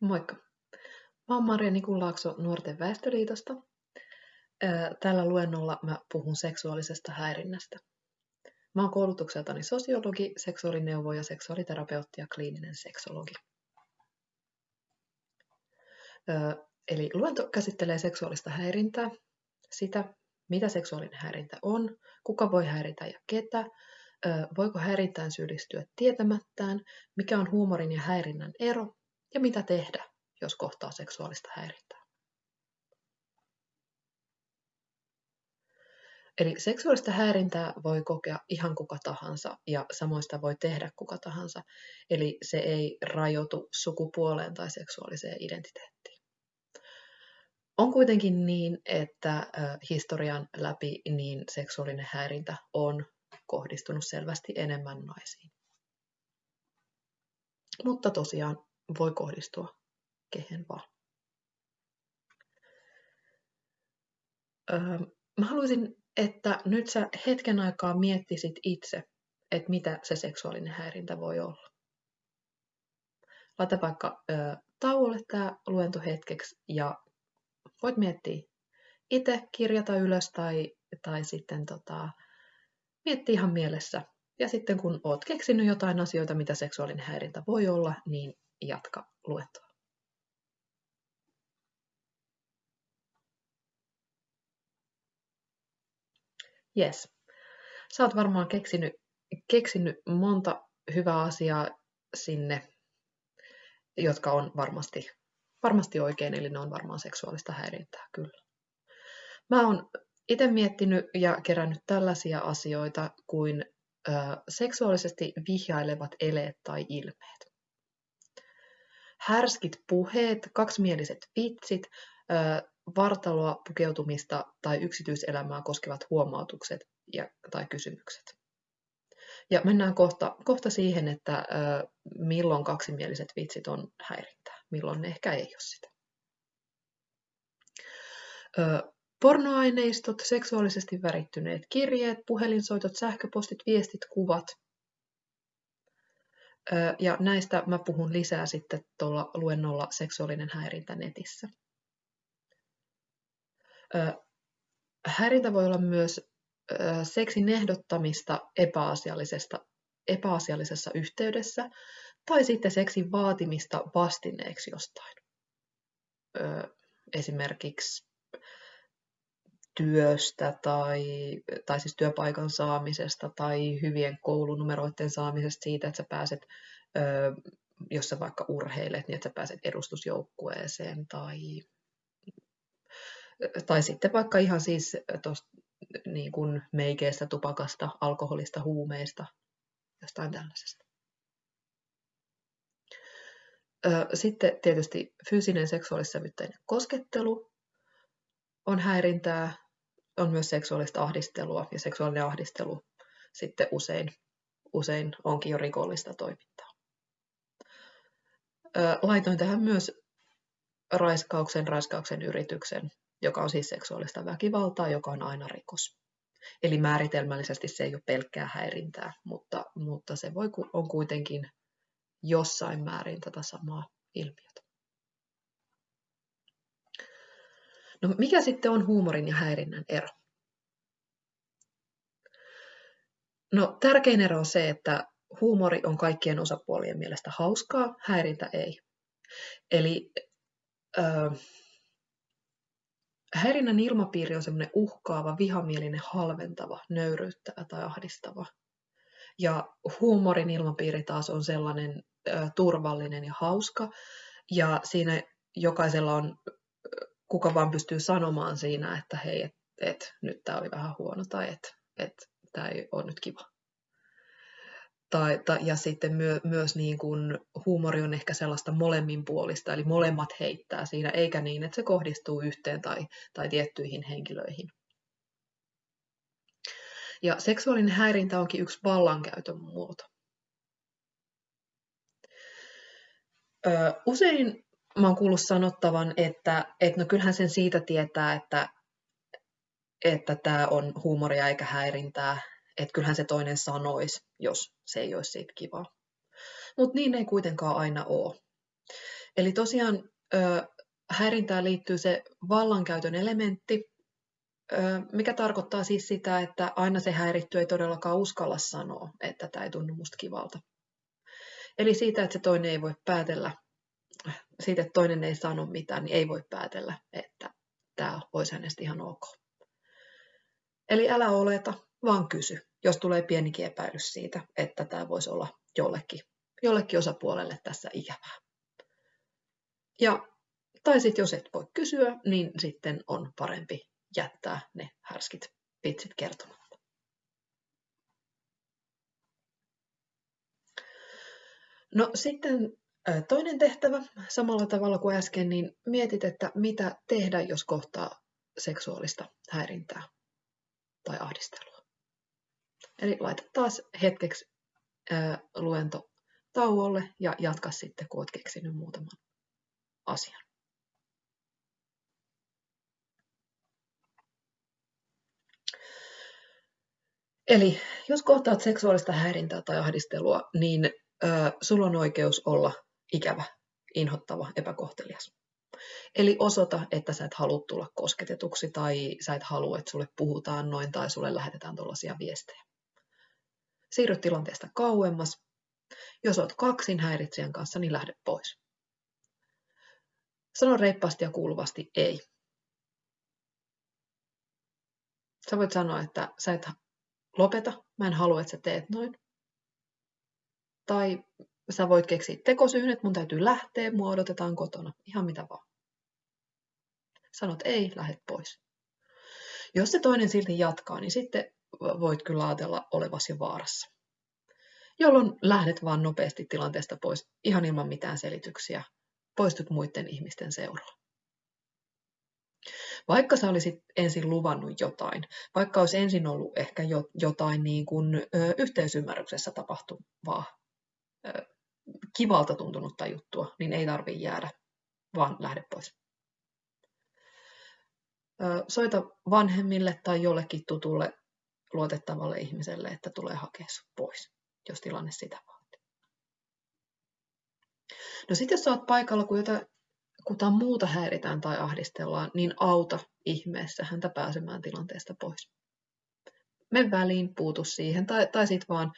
Moikka! Mä oon Marja Nikunlaakso Nuorten väestöliitosta. Tällä luennolla mä puhun seksuaalisesta häirinnästä. Mä oon koulutukseltani sosiologi, seksuaalineuvoja, seksuaaliterapeutti ja kliininen seksologi. Eli luento käsittelee seksuaalista häirintää, sitä, mitä seksuaalinen häirintä on, kuka voi häiritä ja ketä, voiko häirintään syyllistyä tietämättään, mikä on huumorin ja häirinnän ero ja mitä tehdä, jos kohtaa seksuaalista häirintää. Eli seksuaalista häirintää voi kokea ihan kuka tahansa ja samoista voi tehdä kuka tahansa. Eli se ei rajoitu sukupuoleen tai seksuaaliseen identiteettiin. On kuitenkin niin, että historian läpi niin seksuaalinen häirintä on kohdistunut selvästi enemmän naisiin. Mutta tosiaan voi kohdistua kehen vaan. Öö, mä haluaisin, että nyt sä hetken aikaa miettisit itse, että mitä se seksuaalinen häirintä voi olla. Laita vaikka ö, tauolle tämä luento hetkeksi ja voit miettiä itse, kirjata ylös tai, tai sitten tota, miettiä ihan mielessä. Ja sitten kun oot keksinyt jotain asioita, mitä seksuaalinen häirintä voi olla, niin jatka luentoa. Yes. Sä oot varmaan keksinyt, keksinyt monta hyvää asiaa sinne, jotka on varmasti, varmasti oikein, eli ne on varmaan seksuaalista häirintää, kyllä. Mä oon itse miettinyt ja kerännyt tällaisia asioita kuin ö, seksuaalisesti vihjailevat eleet tai ilmeet härskit puheet, kaksimieliset vitsit, vartaloa pukeutumista tai yksityiselämää koskevat huomautukset ja, tai kysymykset. Ja mennään kohta, kohta siihen, että milloin kaksimieliset vitsit on häirintää, milloin ne ehkä ei ole sitä. pornoaineistot, seksuaalisesti värittyneet kirjeet, puhelinsoitot, sähköpostit, viestit, kuvat ja näistä mä puhun lisää sitten tuolla luennolla seksuaalinen häirintä netissä. Häirintä voi olla myös seksin ehdottamista epäasiallisesta, epäasiallisessa yhteydessä tai sitten seksin vaatimista vastineeksi jostain. Esimerkiksi työstä tai, tai siis työpaikan saamisesta tai hyvien koulunumeroiden saamisesta siitä, että sä pääset, jos sä vaikka urheilet, niin että sä pääset edustusjoukkueeseen tai, tai sitten vaikka ihan siis tosta, niin kuin meikeistä, tupakasta, alkoholista, huumeista, jostain tällaisesta. Sitten tietysti fyysinen seksuaalissävytteinen koskettelu on häirintää, on myös seksuaalista ahdistelua ja seksuaalinen ahdistelu sitten usein, usein onkin jo rikollista toimintaa. Laitoin tähän myös raiskauksen, raiskauksen yrityksen, joka on siis seksuaalista väkivaltaa, joka on aina rikos. Eli määritelmällisesti se ei ole pelkkää häirintää, mutta, mutta se voi, on kuitenkin jossain määrin tätä samaa ilmiötä. No mikä sitten on huumorin ja häirinnän ero? No tärkein ero on se, että huumori on kaikkien osapuolien mielestä hauskaa, häirintä ei. Eli äh, häirinnän ilmapiiri on semmoinen uhkaava, vihamielinen, halventava, nöyryyttävä tai ahdistava. Ja huumorin ilmapiiri taas on sellainen äh, turvallinen ja hauska. Ja siinä jokaisella on kuka vaan pystyy sanomaan siinä, että hei, että et, nyt tämä oli vähän huono tai että et, tämä ei ole nyt kiva. Tai, ta, ja sitten myö, myös niin kuin huumori on ehkä sellaista molemminpuolista, eli molemmat heittää siinä, eikä niin, että se kohdistuu yhteen tai, tai tiettyihin henkilöihin. Ja seksuaalinen häirintä onkin yksi vallankäytön muoto. Usein mä oon kuullut sanottavan, että, että no kyllähän sen siitä tietää, että että tämä on huumoria eikä häirintää, että kyllähän se toinen sanoisi, jos se ei olisi siitä kivaa. Mutta niin ei kuitenkaan aina ole. Eli tosiaan häirintään liittyy se vallankäytön elementti, mikä tarkoittaa siis sitä, että aina se häiritty ei todellakaan uskalla sanoa, että tämä ei tunnu musta kivalta. Eli siitä, että se toinen ei voi päätellä, siitä, että toinen ei sano mitään, niin ei voi päätellä, että tämä olisi hänestä ihan ok. Eli älä oleta, vaan kysy, jos tulee pienikin epäilys siitä, että tämä voisi olla jollekin, jollekin osapuolelle tässä ikävää. Ja, tai sitten jos et voi kysyä, niin sitten on parempi jättää ne härskit vitsit kertomatta. No sitten toinen tehtävä, samalla tavalla kuin äsken, niin mietit, että mitä tehdä, jos kohtaa seksuaalista häirintää tai ahdistelua. Eli laita taas hetkeksi luento tauolle ja jatka sitten, kun olet keksinyt muutaman asian. Eli jos kohtaat seksuaalista häirintää tai ahdistelua, niin ö, sulla on oikeus olla ikävä, inhottava, epäkohtelias. Eli osoita, että sä et halua tulla kosketetuksi tai sä et halua, että sulle puhutaan noin tai sulle lähetetään tuollaisia viestejä. Siirry tilanteesta kauemmas. Jos oot kaksin häiritsijän kanssa, niin lähde pois. Sano reippaasti ja kuuluvasti ei. Sä voit sanoa, että sä et lopeta, mä en halua, että sä teet noin. Tai sä voit keksiä tekosyyn, että mun täytyy lähteä, mua odotetaan kotona, ihan mitä vaan. Sanot ei, lähet pois. Jos se toinen silti jatkaa, niin sitten voit kyllä ajatella olevasi jo vaarassa. Jolloin lähdet vaan nopeasti tilanteesta pois, ihan ilman mitään selityksiä. Poistut muiden ihmisten seuraan. Vaikka sä olisit ensin luvannut jotain, vaikka olisi ensin ollut ehkä jo, jotain niin kuin, ö, yhteisymmärryksessä tapahtuvaa, ö, kivalta tuntunutta juttua, niin ei tarvitse jäädä, vaan lähde pois. Soita vanhemmille tai jollekin tutulle luotettavalle ihmiselle, että tulee hakea pois, jos tilanne sitä vaatii. No sitten jos olet paikalla, kun jotain muuta häiritään tai ahdistellaan, niin auta ihmeessä häntä pääsemään tilanteesta pois. Me väliin, puutu siihen, tai, tai sitten vaan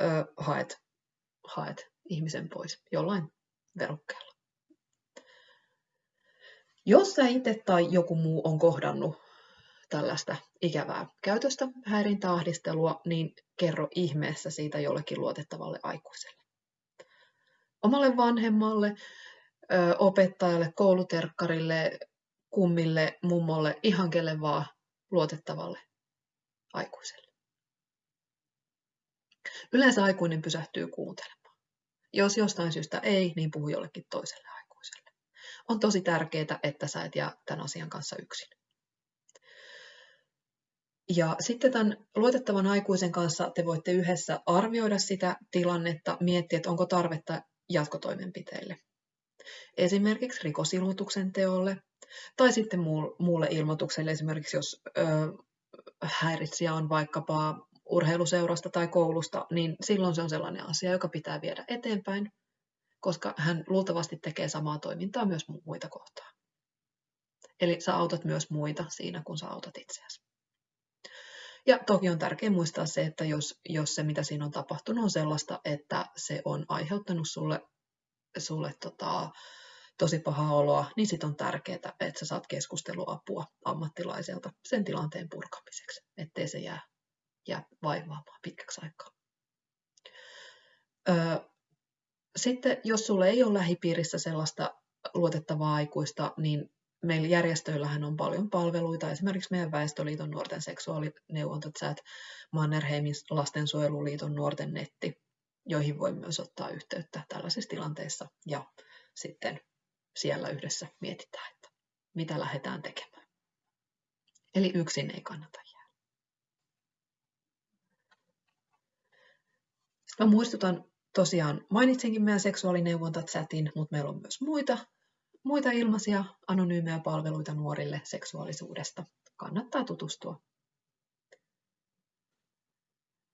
ö, haet, haet ihmisen pois jollain verukkeella. Jos sä itse tai joku muu on kohdannut tällaista ikävää käytöstä, häirintää, ahdistelua, niin kerro ihmeessä siitä jollekin luotettavalle aikuiselle. Omalle vanhemmalle, opettajalle, kouluterkkarille, kummille, mummolle, ihan kelle vaan luotettavalle aikuiselle. Yleensä aikuinen pysähtyy kuuntelemaan. Jos jostain syystä ei, niin puhu jollekin toiselle aikuiselle. On tosi tärkeää, että sä et jää tämän asian kanssa yksin. Ja sitten tämän luotettavan aikuisen kanssa te voitte yhdessä arvioida sitä tilannetta, miettiä, että onko tarvetta jatkotoimenpiteille esimerkiksi rikosilmoituksen teolle tai sitten muulle ilmoitukselle, esimerkiksi jos ö, häiritsijä on vaikkapa urheiluseurasta tai koulusta, niin silloin se on sellainen asia, joka pitää viedä eteenpäin, koska hän luultavasti tekee samaa toimintaa myös muita kohtaan. Eli sä autat myös muita siinä, kun sä autat itseäsi. Ja toki on tärkeää muistaa se, että jos, jos se, mitä siinä on tapahtunut, on sellaista, että se on aiheuttanut sulle sulle tota, tosi pahaa oloa, niin sitten on tärkeää, että sä saat keskusteluapua ammattilaiselta sen tilanteen purkamiseksi, ettei se jää, jää vaivaamaan pitkäksi aikaa. Sitten jos sulle ei ole lähipiirissä sellaista luotettavaa aikuista, niin meillä järjestöillähän on paljon palveluita, esimerkiksi meidän Väestöliiton nuorten seksuaalineuvontachat, Mannerheimin lastensuojeluliiton nuorten netti, joihin voi myös ottaa yhteyttä tällaisissa tilanteissa ja sitten siellä yhdessä mietitään, että mitä lähdetään tekemään. Eli yksin ei kannata jäädä. Sitten mä muistutan tosiaan, mainitsinkin meidän seksuaalineuvonta-chatin, mutta meillä on myös muita, muita ilmaisia anonyymejä palveluita nuorille seksuaalisuudesta. Kannattaa tutustua.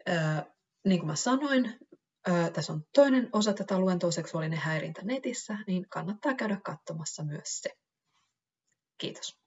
Öö, niin kuin mä sanoin, Öö, tässä on toinen osa tätä luentoa seksuaalinen häirintä netissä, niin kannattaa käydä katsomassa myös se. Kiitos.